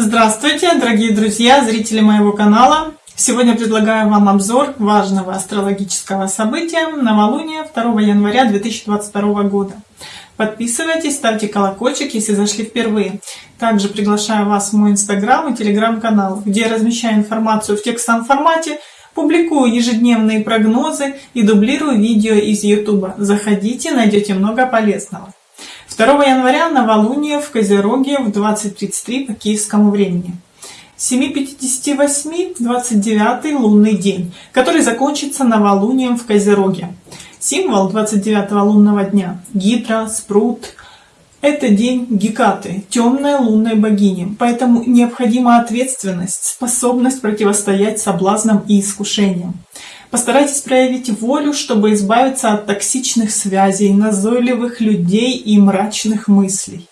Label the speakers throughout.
Speaker 1: Здравствуйте, дорогие друзья, зрители моего канала! Сегодня предлагаю вам обзор важного астрологического события новолуния 2 января 2022 года. Подписывайтесь, ставьте колокольчик, если зашли впервые. Также приглашаю вас в мой инстаграм и телеграм-канал, где я размещаю информацию в текстовом формате, публикую ежедневные прогнозы и дублирую видео из YouTube. Заходите, найдете много полезного. 2 января новолуние в Козероге в 20.33 по киевскому времени. 7.58 29 лунный день, который закончится новолунием в Козероге. Символ 29 лунного дня – Гидра, Спрут. Это день Гекаты, темной лунной богини, поэтому необходима ответственность, способность противостоять соблазнам и искушениям. Постарайтесь проявить волю, чтобы избавиться от токсичных связей, назойливых людей и мрачных мыслей.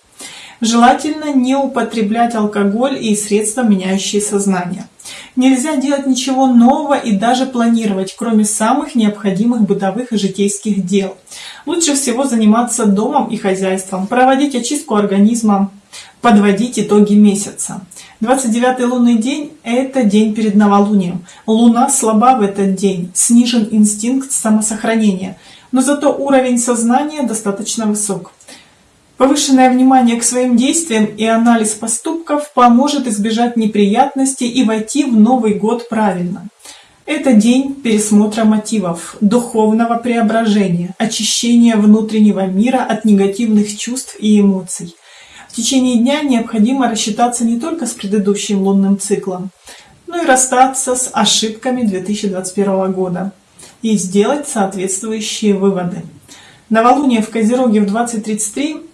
Speaker 1: Желательно не употреблять алкоголь и средства, меняющие сознание. Нельзя делать ничего нового и даже планировать, кроме самых необходимых бытовых и житейских дел. Лучше всего заниматься домом и хозяйством, проводить очистку организма, подводить итоги месяца. 29 лунный день – это день перед новолунием. Луна слаба в этот день, снижен инстинкт самосохранения, но зато уровень сознания достаточно высок. Повышенное внимание к своим действиям и анализ поступков поможет избежать неприятностей и войти в Новый год правильно. Это день пересмотра мотивов, духовного преображения, очищения внутреннего мира от негативных чувств и эмоций – в течение дня необходимо рассчитаться не только с предыдущим лунным циклом, но и расстаться с ошибками 2021 года и сделать соответствующие выводы. Новолуние в Козероге в 20.33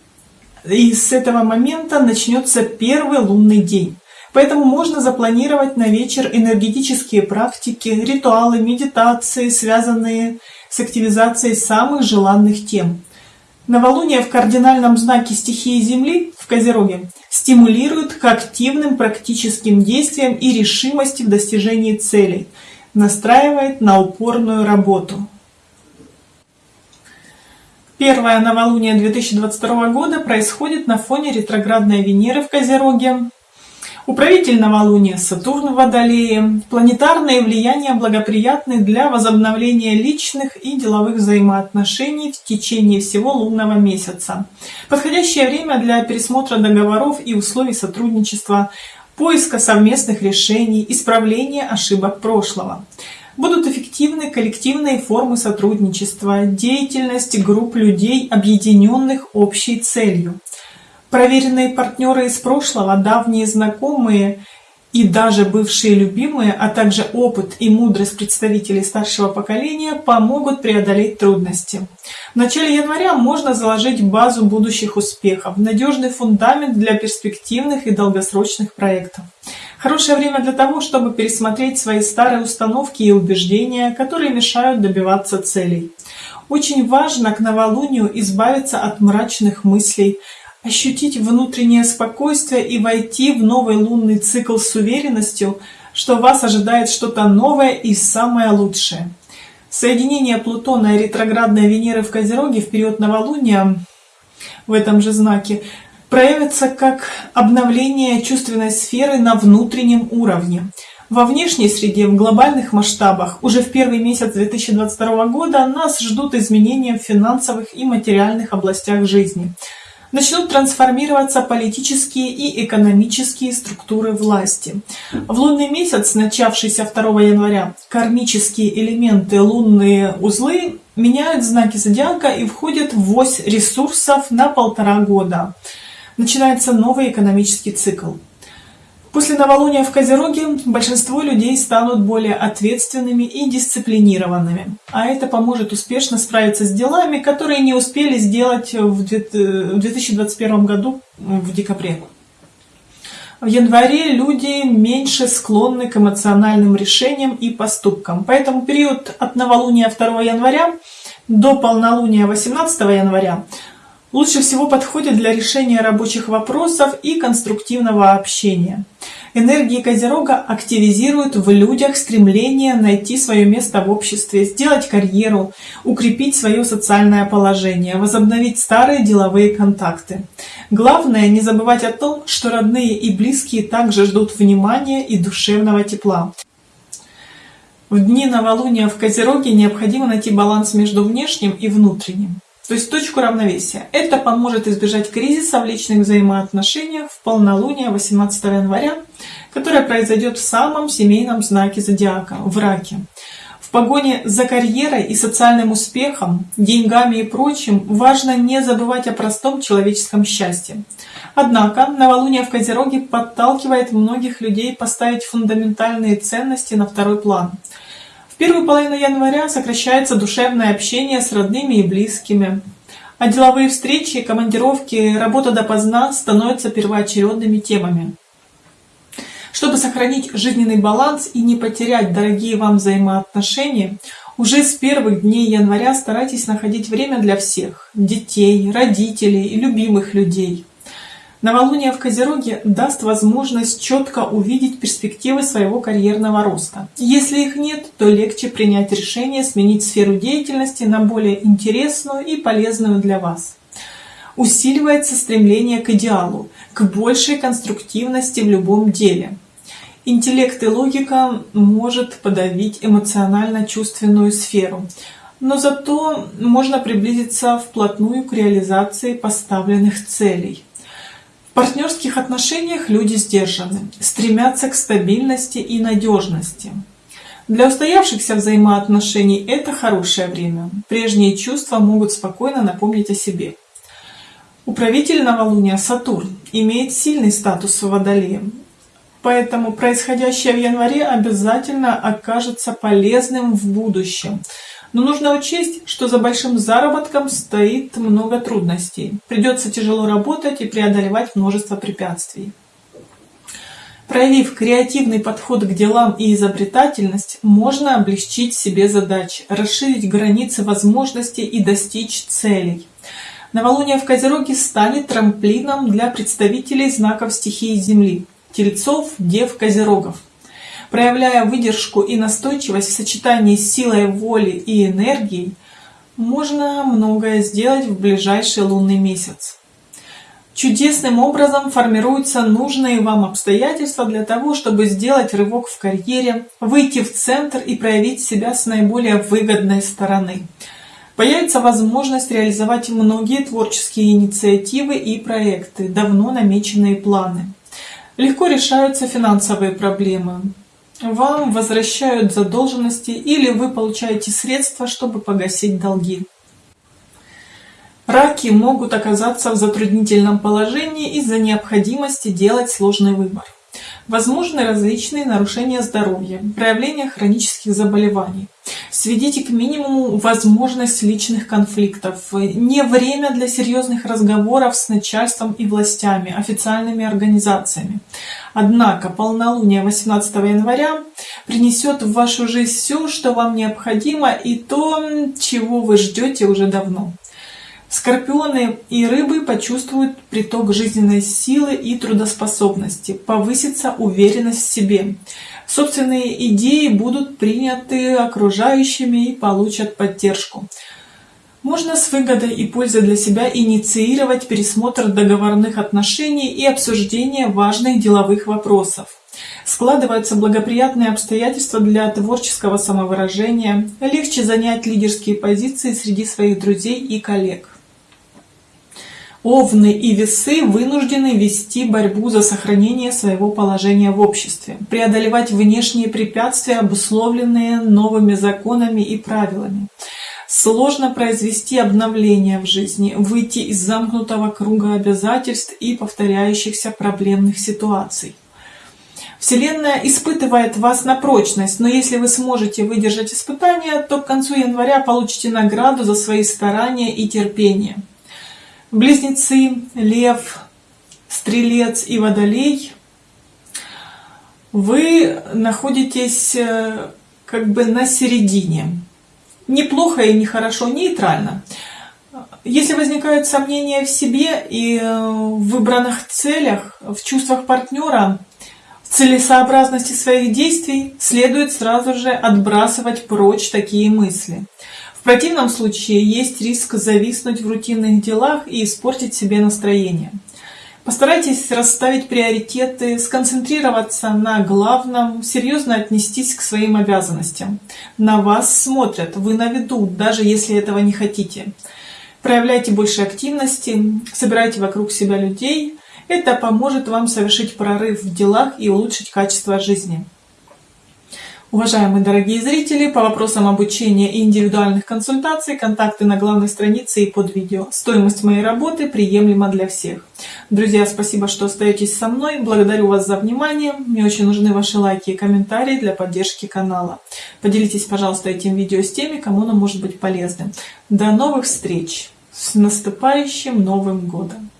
Speaker 1: и с этого момента начнется первый лунный день. Поэтому можно запланировать на вечер энергетические практики, ритуалы, медитации, связанные с активизацией самых желанных тем. Новолуние в кардинальном знаке стихии Земли в Козероге стимулирует к активным практическим действиям и решимости в достижении целей, настраивает на упорную работу. Первое новолуние 2022 года происходит на фоне ретроградной Венеры в Козероге, Управитель новолуния Сатурн в Водолее. Планетарные влияния благоприятны для возобновления личных и деловых взаимоотношений в течение всего лунного месяца. Подходящее время для пересмотра договоров и условий сотрудничества, поиска совместных решений, исправления ошибок прошлого. Будут эффективны коллективные формы сотрудничества, деятельность групп людей, объединенных общей целью. Проверенные партнеры из прошлого, давние знакомые и даже бывшие любимые, а также опыт и мудрость представителей старшего поколения помогут преодолеть трудности. В начале января можно заложить базу будущих успехов, надежный фундамент для перспективных и долгосрочных проектов. Хорошее время для того, чтобы пересмотреть свои старые установки и убеждения, которые мешают добиваться целей. Очень важно к новолунию избавиться от мрачных мыслей, ощутить внутреннее спокойствие и войти в новый лунный цикл с уверенностью, что вас ожидает что-то новое и самое лучшее. Соединение Плутона и ретроградной Венеры в Козероге в период новолуния в этом же знаке проявится как обновление чувственной сферы на внутреннем уровне. Во внешней среде, в глобальных масштабах, уже в первый месяц 2022 года нас ждут изменения в финансовых и материальных областях жизни – начнут трансформироваться политические и экономические структуры власти. В лунный месяц, начавшийся 2 января, кармические элементы лунные узлы меняют знаки зодиака и входят в ось ресурсов на полтора года. Начинается новый экономический цикл. После новолуния в Козероге большинство людей станут более ответственными и дисциплинированными, а это поможет успешно справиться с делами, которые не успели сделать в 2021 году в декабре. В январе люди меньше склонны к эмоциональным решениям и поступкам, поэтому период от новолуния 2 января до полнолуния 18 января Лучше всего подходит для решения рабочих вопросов и конструктивного общения. Энергии Козерога активизируют в людях стремление найти свое место в обществе, сделать карьеру, укрепить свое социальное положение, возобновить старые деловые контакты. Главное не забывать о том, что родные и близкие также ждут внимания и душевного тепла. В дни новолуния в Козероге необходимо найти баланс между внешним и внутренним то есть точку равновесия. Это поможет избежать кризиса в личных взаимоотношениях в полнолуние 18 января, которое произойдет в самом семейном знаке зодиака – в раке. В погоне за карьерой и социальным успехом, деньгами и прочим важно не забывать о простом человеческом счастье. Однако новолуние в Козероге подталкивает многих людей поставить фундаментальные ценности на второй план – первую половину января сокращается душевное общение с родными и близкими, а деловые встречи, командировки, работа допоздна становятся первоочередными темами. Чтобы сохранить жизненный баланс и не потерять дорогие вам взаимоотношения, уже с первых дней января старайтесь находить время для всех – детей, родителей и любимых людей – Новолуние в Козероге даст возможность четко увидеть перспективы своего карьерного роста. Если их нет, то легче принять решение сменить сферу деятельности на более интересную и полезную для вас. Усиливается стремление к идеалу, к большей конструктивности в любом деле. Интеллект и логика может подавить эмоционально-чувственную сферу, но зато можно приблизиться вплотную к реализации поставленных целей. В партнерских отношениях люди сдержаны, стремятся к стабильности и надежности. Для устоявшихся взаимоотношений это хорошее время. Прежние чувства могут спокойно напомнить о себе. Управитель новолуния Сатурн имеет сильный статус в Водолее, поэтому происходящее в январе обязательно окажется полезным в будущем – но нужно учесть, что за большим заработком стоит много трудностей. Придется тяжело работать и преодолевать множество препятствий. Проявив креативный подход к делам и изобретательность, можно облегчить себе задачи, расширить границы возможностей и достичь целей. Новолуние в Козероге станет трамплином для представителей знаков стихии Земли – Тельцов, Дев, Козерогов – Проявляя выдержку и настойчивость в сочетании с силой воли и энергией, можно многое сделать в ближайший лунный месяц. Чудесным образом формируются нужные вам обстоятельства для того, чтобы сделать рывок в карьере, выйти в центр и проявить себя с наиболее выгодной стороны. Появится возможность реализовать многие творческие инициативы и проекты, давно намеченные планы. Легко решаются финансовые проблемы вам возвращают задолженности или вы получаете средства, чтобы погасить долги. Раки могут оказаться в затруднительном положении из-за необходимости делать сложный выбор. Возможны различные нарушения здоровья, проявления хронических заболеваний. Сведите к минимуму возможность личных конфликтов. Не время для серьезных разговоров с начальством и властями, официальными организациями. Однако полнолуние 18 января принесет в вашу жизнь все, что вам необходимо и то, чего вы ждете уже давно. Скорпионы и рыбы почувствуют приток жизненной силы и трудоспособности, повысится уверенность в себе. Собственные идеи будут приняты окружающими и получат поддержку. Можно с выгодой и пользой для себя инициировать пересмотр договорных отношений и обсуждение важных деловых вопросов. Складываются благоприятные обстоятельства для творческого самовыражения, легче занять лидерские позиции среди своих друзей и коллег. Овны и весы вынуждены вести борьбу за сохранение своего положения в обществе, преодолевать внешние препятствия, обусловленные новыми законами и правилами. Сложно произвести обновление в жизни, выйти из замкнутого круга обязательств и повторяющихся проблемных ситуаций. Вселенная испытывает вас на прочность, но если вы сможете выдержать испытания, то к концу января получите награду за свои старания и терпение. Близнецы, Лев, Стрелец и Водолей, вы находитесь э, как бы на середине. Неплохо и нехорошо, нейтрально. Если возникают сомнения в себе и э, в выбранных целях, в чувствах партнера, в целесообразности своих действий, следует сразу же отбрасывать прочь такие мысли. В противном случае есть риск зависнуть в рутинных делах и испортить себе настроение. Постарайтесь расставить приоритеты, сконцентрироваться на главном, серьезно отнестись к своим обязанностям. На вас смотрят, вы на виду, даже если этого не хотите. Проявляйте больше активности, собирайте вокруг себя людей. Это поможет вам совершить прорыв в делах и улучшить качество жизни. Уважаемые дорогие зрители, по вопросам обучения и индивидуальных консультаций, контакты на главной странице и под видео. Стоимость моей работы приемлема для всех. Друзья, спасибо, что остаетесь со мной. Благодарю вас за внимание. Мне очень нужны ваши лайки и комментарии для поддержки канала. Поделитесь, пожалуйста, этим видео с теми, кому оно может быть полезным. До новых встреч! С наступающим Новым Годом!